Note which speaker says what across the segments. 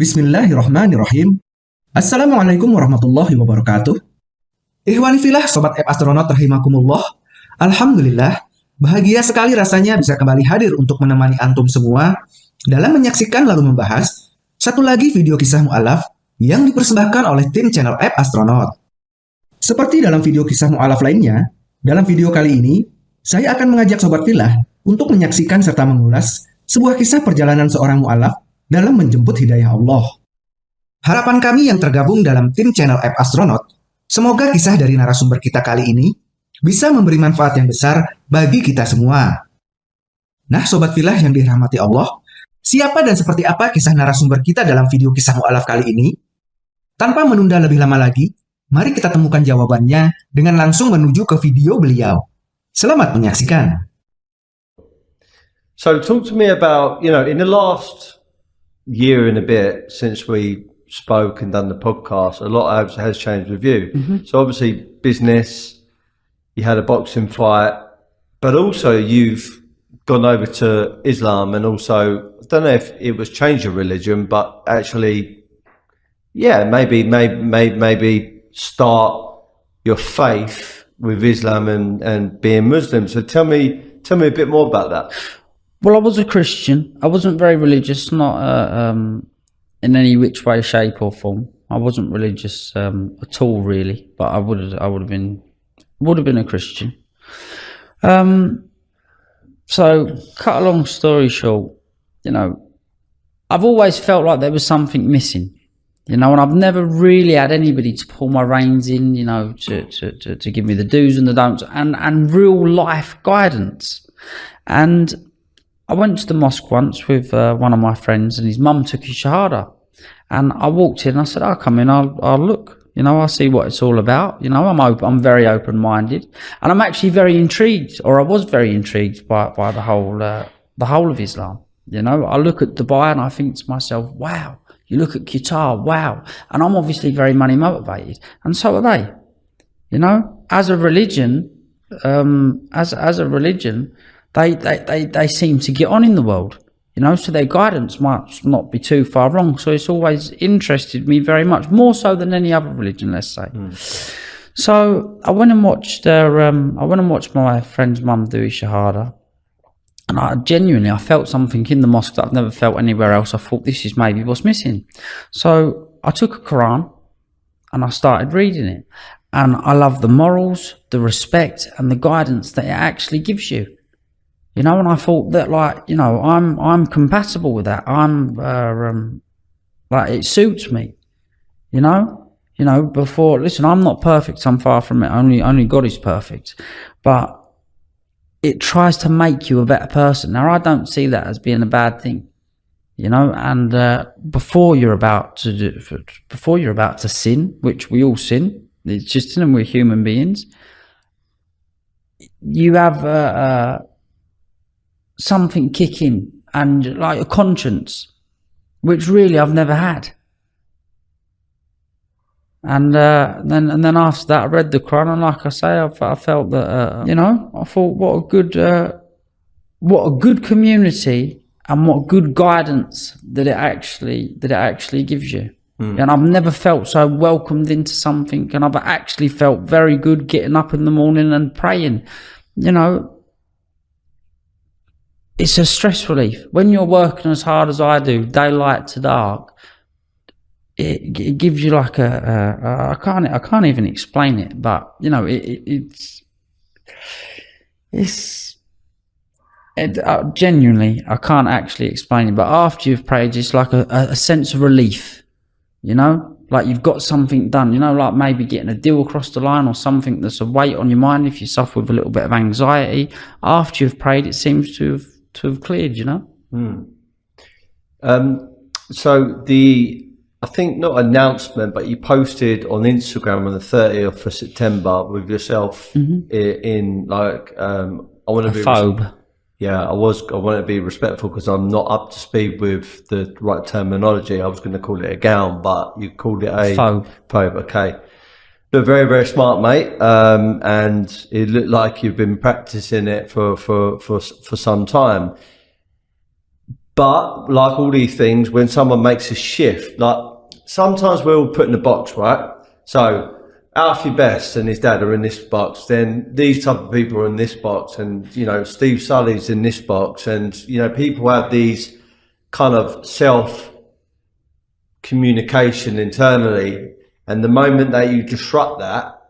Speaker 1: Bismillahirrahmanirrahim. Assalamualaikum warahmatullahi wabarakatuh. Ihwani filah Sobat App Astronaut rahimakumullah. Alhamdulillah, bahagia sekali rasanya bisa kembali hadir untuk menemani antum semua dalam menyaksikan lalu membahas satu lagi video kisah mu'alaf yang dipersembahkan oleh tim channel App Astronaut. Seperti dalam video kisah mu'alaf lainnya, dalam video kali ini, saya akan mengajak Sobat Filah untuk menyaksikan serta mengulas sebuah kisah perjalanan seorang mu'alaf dalam menjemput hidayah Allah. Harapan kami yang tergabung dalam tim channel App Astronaut, semoga kisah dari narasumber kita kali ini bisa memberi manfaat yang besar bagi kita semua. Nah, Sobat Filah yang dirahmati Allah, siapa dan seperti apa kisah narasumber kita dalam video kisah mu'alaf kali ini? Tanpa menunda lebih lama lagi, mari kita temukan jawabannya dengan langsung menuju ke video beliau. Selamat menyaksikan.
Speaker 2: So talk to me about, you know, in the last year and a bit since we spoke and done the podcast, a lot has, has changed with you. Mm -hmm. So obviously business, you had a boxing fight, but also you've gone over to Islam and also, I don't know if it was change of religion, but actually, yeah, maybe, maybe, maybe, maybe start your faith with Islam and, and being Muslim. So tell me, tell me a bit more about that.
Speaker 3: Well, I was a Christian. I wasn't very religious, not uh, um, in any which way, shape, or form. I wasn't religious um, at all, really, but I would I would have been, would have been a Christian. Um, so, cut a long story short, you know, I've always felt like there was something missing, you know, and I've never really had anybody to pull my reins in, you know, to, to, to, to give me the do's and the don'ts and, and real life guidance. And I went to the mosque once with uh, one of my friends and his mum took his shahada. And I walked in and I said, I'll come in, I'll, I'll look, you know, I'll see what it's all about. You know, I'm open, I'm very open-minded and I'm actually very intrigued or I was very intrigued by, by the whole, uh, the whole of Islam. You know, I look at Dubai and I think to myself, wow, you look at Qatar, wow. And I'm obviously very money motivated and so are they. You know, as a religion, um, as, as a religion, they, they, they, they seem to get on in the world, you know, so their guidance might not be too far wrong. So it's always interested me very much, more so than any other religion, let's say. Mm. So I went and watched their, um, I went and watched my friend's mum do Shahada. And I genuinely, I felt something in the mosque that I've never felt anywhere else. I thought this is maybe what's missing. So I took a Quran and I started reading it. And I love the morals, the respect and the guidance that it actually gives you you know, and I thought that like, you know, I'm, I'm compatible with that. I'm, uh, um, like it suits me, you know, you know, before, listen, I'm not perfect. I'm far from it. Only, only God is perfect, but it tries to make you a better person. Now, I don't see that as being a bad thing, you know, and, uh, before you're about to do, before you're about to sin, which we all sin, it's just, and we're human beings, you have, uh, uh something kicking and like a conscience, which really I've never had. And uh, then, and then after that, I read the Quran, and like I say, I, I felt that uh, you know, I thought, what a good, uh, what a good community, and what good guidance that it actually that it actually gives you. Mm. And I've never felt so welcomed into something, and I've actually felt very good getting up in the morning and praying. You know, it's a stress relief. When you're working as hard as I do, daylight to dark, it, it gives you like a, a, a I can't I can't even explain it, but you know it, it, it's it's it, uh, genuinely I can't actually explain it. But after you've prayed, it's like a, a sense of relief, you know, like you've got something done. You know, like maybe getting a deal across the line or something that's a weight on your mind. If you suffer with a little bit of anxiety, after you've prayed, it seems to have to have cleared, you know?
Speaker 2: Mm. Um, so the, I think not announcement, but you posted on Instagram on the 30th of September with yourself mm -hmm. in, in, like, um, I want to be
Speaker 3: thobe.
Speaker 2: Yeah, I was. I want to be respectful because I'm not up to speed with the right terminology. I was going to call it a gown, but you called it a
Speaker 3: thobe.
Speaker 2: Thobe, okay. Look, very, very smart, mate. Um, and it looked like you've been practicing it for, for, for, for some time. But like all these things, when someone makes a shift, like sometimes we're all put in a box, right? So Alfie Best and his dad are in this box, then these type of people are in this box, and you know Steve Sully's in this box, and you know people have these kind of self communication internally, and the moment that you disrupt that,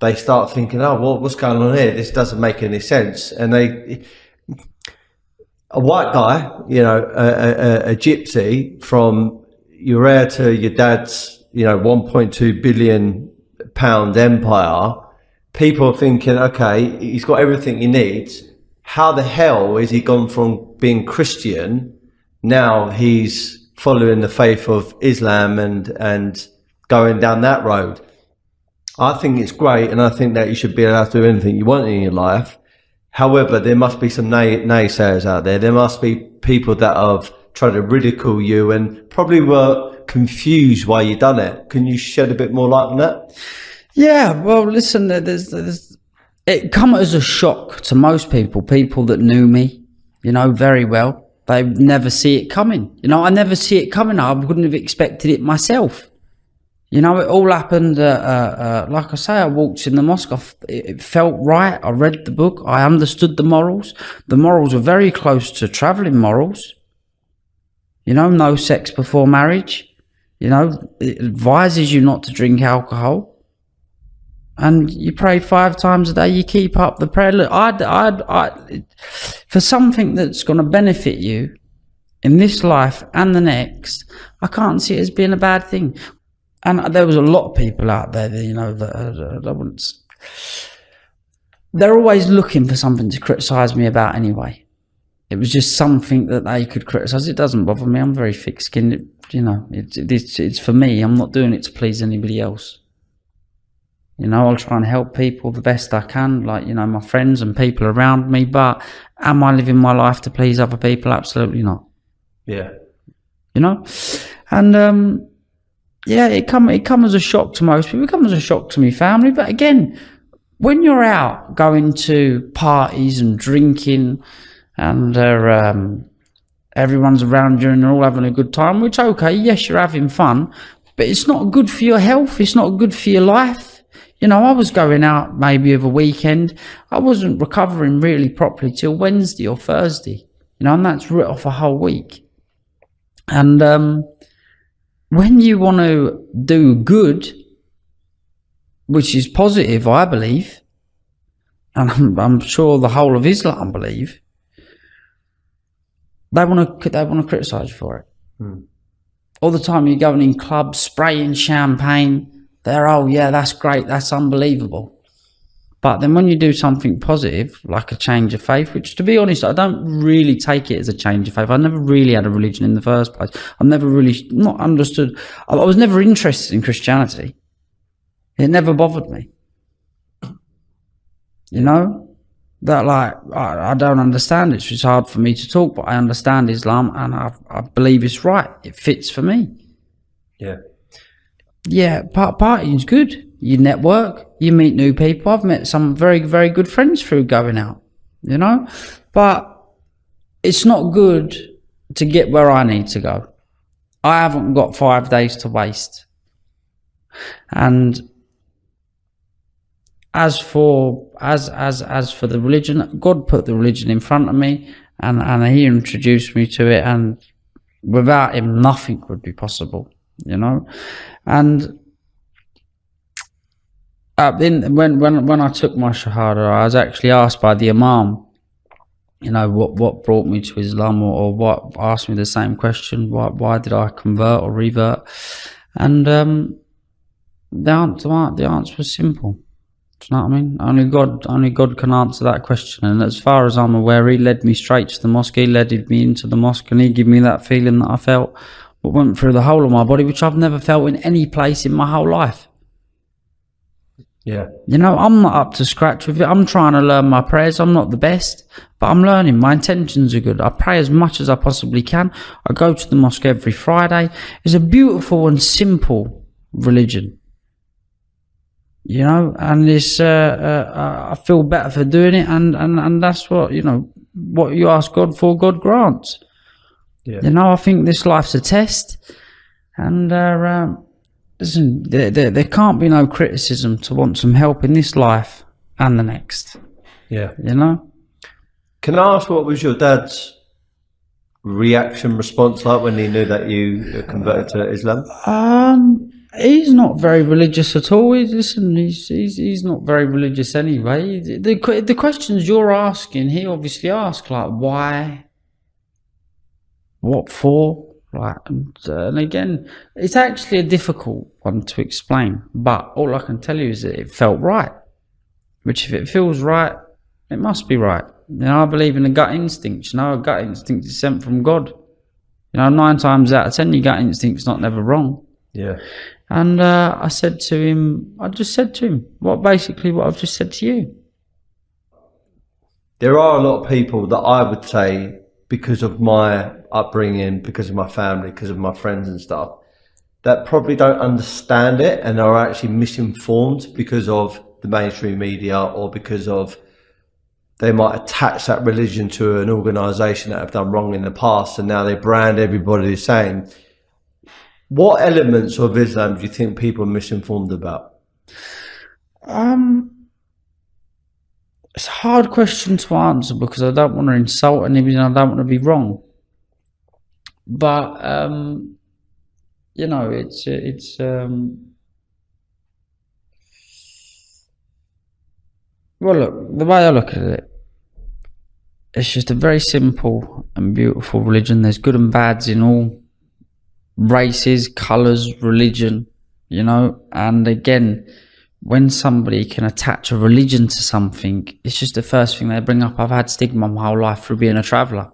Speaker 2: they start thinking, "Oh, well, what's going on here? This doesn't make any sense," and they. A white guy, you know, a, a, a gypsy from your heir to your dad's, you know, 1.2 billion pound empire, people are thinking, okay, he's got everything he needs. How the hell is he gone from being Christian? Now he's following the faith of Islam and, and going down that road. I think it's great. And I think that you should be allowed to do anything you want in your life. However, there must be some nay- naysayers out there. There must be people that have tried to ridicule you and probably were confused why you've done it. Can you shed a bit more light on that?
Speaker 3: Yeah, well, listen, there's, there's, it come as a shock to most people, people that knew me, you know, very well. They never see it coming. You know, I never see it coming. I wouldn't have expected it myself. You know, it all happened. Uh, uh, uh, like I say, I walked in the mosque. I f- it felt right. I read the book. I understood the morals. The morals were very close to traveling morals. You know, no sex before marriage. You know, it advises you not to drink alcohol. And you pray five times a day. You keep up the prayer. Look, I'd, I'd, I, for something that's going to benefit you in this life and the next, I can't see it as being a bad thing. And there was a lot of people out there, that, you know, that uh, I wouldn't. They're always looking for something to criticise me about anyway. It was just something that they could criticise. It doesn't bother me. I'm very thick-skinned. It, you know, it's it's it's for me. I'm not doing it to please anybody else. You know, I'll try and help people the best I can, like, you know, my friends and people around me. But am I living my life to please other people? Absolutely not.
Speaker 2: Yeah.
Speaker 3: You know? And, um, yeah, it come, it come as a shock to most people. It come as a shock to me family. But again, when you're out going to parties and drinking and, uh, um, everyone's around you and they're all having a good time, which, okay, yes, you're having fun, but it's not good for your health. It's not good for your life. You know, I was going out maybe of a weekend. I wasn't recovering really properly till Wednesday or Thursday. You know, and that's writ off a whole week. And um, when you want to do good, which is positive, I believe, and I'm, I'm sure the whole of Islam believe, they want to they want to criticize you for it. Hmm. All the time you're going in clubs, spraying champagne. They're oh yeah, that's great, that's unbelievable. But then when you do something positive, like a change of faith, which to be honest, I don't really take it as a change of faith. I never really had a religion in the first place. I've never really not understood. I was never interested in Christianity. It never bothered me. You know, that like I, I don't understand it. It's just hard for me to talk, but I understand Islam and I, I believe it's right. It fits for me.
Speaker 2: Yeah.
Speaker 3: Yeah, part partying's good. You network, you meet new people. I've met some very, very good friends through going out, you know? But it's not good to get where I need to go. I haven't got five days to waste. And as for as as as for the religion, God put the religion in front of me and, and he introduced me to it and without him nothing would be possible, you know? And uh, in, when when when I took my shahada, I was actually asked by the imam, you know, what what brought me to Islam, or, or what asked me the same question, why why did I convert or revert? And um, the answer the answer was simple. Do you know what I mean? Only God, only God can answer that question. And as far as I'm aware, He led me straight to the mosque. He led me into the mosque, and He gave me that feeling that I felt, what went through the whole of my body, which I've never felt in any place in my whole life.
Speaker 2: Yeah.
Speaker 3: You know, I'm not up to scratch with it. I'm trying to learn my prayers. I'm not the best, but I'm learning. My intentions are good. I pray as much as I possibly can. I go to the mosque every Friday. It's a beautiful and simple religion. You know, and it's, uh, uh, I feel better for doing it, and, and, and that's what, you know, what you ask God for, God grants.
Speaker 2: Yeah.
Speaker 3: You know, I think this life's a test, and uh, um, listen, there, there, there can't be no criticism to want some help in this life and the next.
Speaker 2: Yeah.
Speaker 3: You know,
Speaker 2: Can I ask what was your dad's reaction response like when he knew that you converted to Islam?
Speaker 3: um, he's not very religious at all. He's, listen, he's, he's he's not very religious anyway. The, the the questions you're asking, he obviously asked like why, what for, right? And, uh, and again, it's actually a difficult one to explain. But all I can tell you is that it felt right. Which, if it feels right, it must be right. You know, I believe in the gut instinct. You know, a gut instinct is sent from God. You know, nine times out of ten, your gut instinct's not never wrong.
Speaker 2: Yeah.
Speaker 3: And uh, I said to him, I just said to him, what basically what I've just said to you.
Speaker 2: There are a lot of people that I would say, because of my upbringing, because of my family, because of my friends and stuff, that probably don't understand it and are actually misinformed because of the mainstream media or because of they might attach that religion to an organization that have done wrong in the past and now they brand everybody the same. What elements of Islam do you think people are misinformed about?
Speaker 3: Um, it's a hard question to answer because I don't want to insult anybody and I don't want to be wrong. But um, you know, it's it's um. Well, look, the way I look at it, it's just a very simple and beautiful religion. There's good and bads in all races, colours, religion, you know. And again, when somebody can attach a religion to something, it's just the first thing they bring up. I've had stigma my whole life through being a traveller.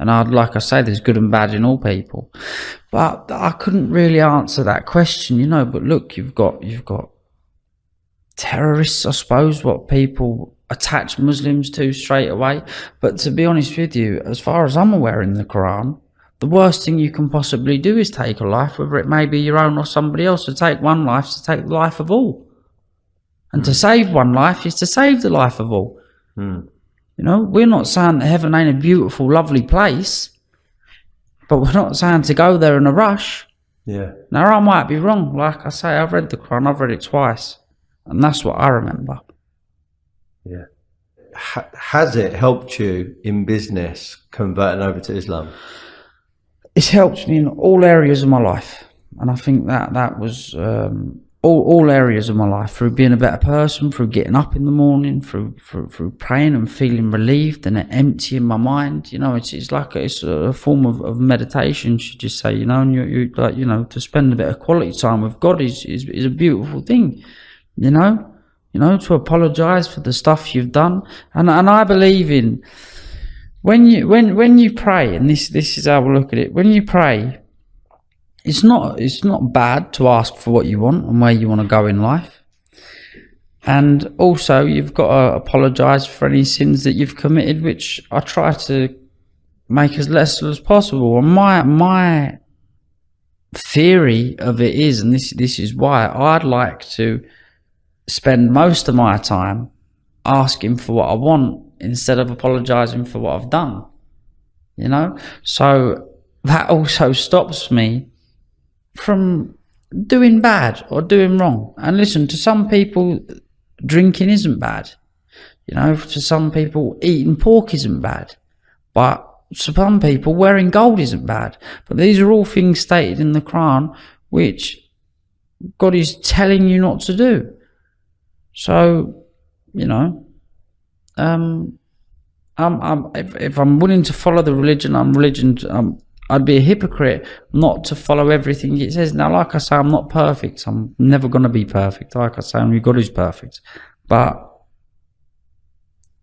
Speaker 3: And I'd like I say, there's good and bad in all people. But I couldn't really answer that question, you know. But look, you've got you've got terrorists, I suppose, what people attach Muslims to straight away. But to be honest with you, as far as I'm aware in the Quran, the worst thing you can possibly do is take a life, whether it may be your own or somebody else. To take one life is to take the life of all. And to hmm. save one life is to save the life of all. Hmm. You know, we're not saying that heaven ain't a beautiful, lovely place, but we're not saying to go there in a rush.
Speaker 2: Yeah.
Speaker 3: Now, I might be wrong. Like I say, I've read the Quran, I've read it twice, and that's what I remember.
Speaker 2: Yeah. Ha- has it helped you in business converting over to Islam?
Speaker 3: It's helped me in all areas of my life, and I think that that was um, all all areas of my life through being a better person, through getting up in the morning, through through, through praying and feeling relieved and emptying my mind. You know, it's it's like a, it's a form of, of meditation. Should you say? You know, and you you like you know to spend a bit of quality time with God is is, is a beautiful thing. You know. You know, to apologize for the stuff you've done, and and I believe in when you when when you pray, and this this is how I look at it. When you pray, it's not it's not bad to ask for what you want and where you want to go in life. And also, you've got to apologize for any sins that you've committed, which I try to make as less as possible. And my my theory of it is, and this this is why I'd like to spend most of my time asking for what I want instead of apologizing for what I've done. You know? So that also stops me from doing bad or doing wrong. And listen, to some people, drinking isn't bad. You know, to some people, eating pork isn't bad. But to some people, wearing gold isn't bad. But these are all things stated in the Quran which God is telling you not to do. So, you know, um, I'm, I'm, if, if I'm willing to follow the religion, I'm religion. Um, I'd be a hypocrite not to follow everything it says. Now, like I say, I'm not perfect. I'm never going to be perfect. Like I say, only God is perfect. But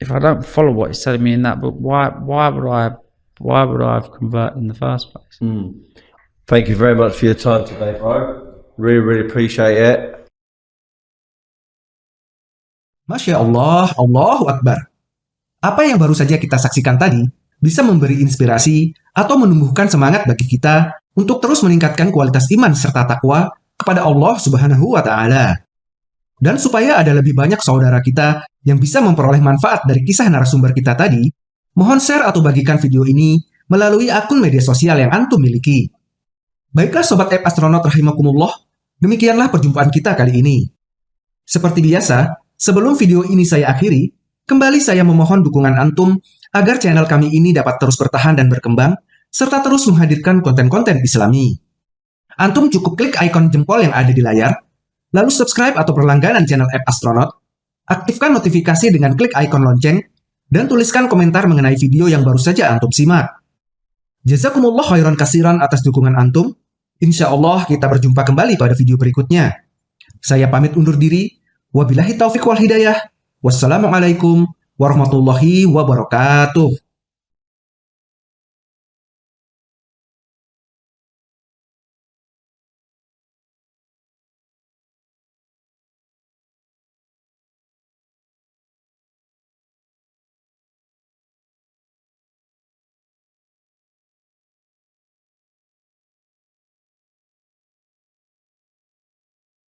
Speaker 3: if I don't follow what it's telling me in that book, why, why would I, why would I have converted in the first place? Hmm.
Speaker 2: Thank you very much for your time today, bro. Really, really appreciate it.
Speaker 1: Masya Allah, Allahu Akbar. Apa yang baru saja kita saksikan tadi bisa memberi inspirasi atau menumbuhkan semangat bagi kita untuk terus meningkatkan kualitas iman serta takwa kepada Allah Subhanahu wa taala. Dan supaya ada lebih banyak saudara kita yang bisa memperoleh manfaat dari kisah narasumber kita tadi, mohon share atau bagikan video ini melalui akun media sosial yang Antum miliki. Baiklah Sobat App Astronaut Rahimakumullah, demikianlah perjumpaan kita kali ini. Seperti biasa, sebelum video ini saya akhiri, kembali saya memohon dukungan Antum agar channel kami ini dapat terus bertahan dan berkembang, serta terus menghadirkan konten-konten islami. Antum cukup klik ikon jempol yang ada di layar, lalu subscribe atau berlangganan channel App Astronaut, aktifkan notifikasi dengan klik ikon lonceng, dan tuliskan komentar mengenai video yang baru saja Antum simak. Jazakumullah khairan kasiran atas dukungan Antum. Insya Allah kita berjumpa kembali pada video berikutnya. Saya pamit undur diri. Wabillahi taufiq wal hidayah. Wassalamualaikum warahmatullahi wabarakatuh.